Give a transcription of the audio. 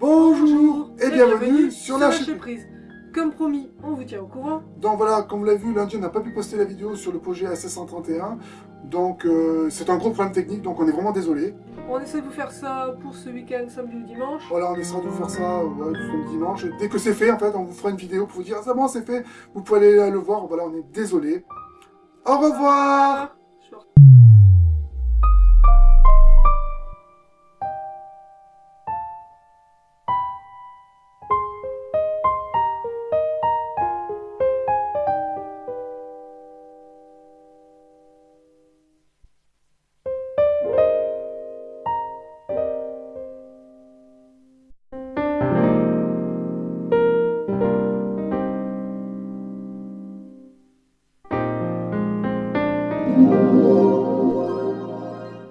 Bonjour et bienvenue sur la chaîne prise. Comme promis, on vous tient au courant. Donc voilà, comme vous l'avez vu, lundi on n'a pas pu poster la vidéo sur le projet AC131. Donc euh, c'est un gros problème technique, donc on est vraiment désolé. On essaie de vous faire ça pour ce week-end, samedi ou dimanche. Voilà, on essaiera de vous faire ça ouais, le dimanche. Dès que c'est fait, en fait, on vous fera une vidéo pour vous dire, c'est bon, c'est fait. Vous pouvez aller le voir. Voilà, on est désolé. Au revoir Música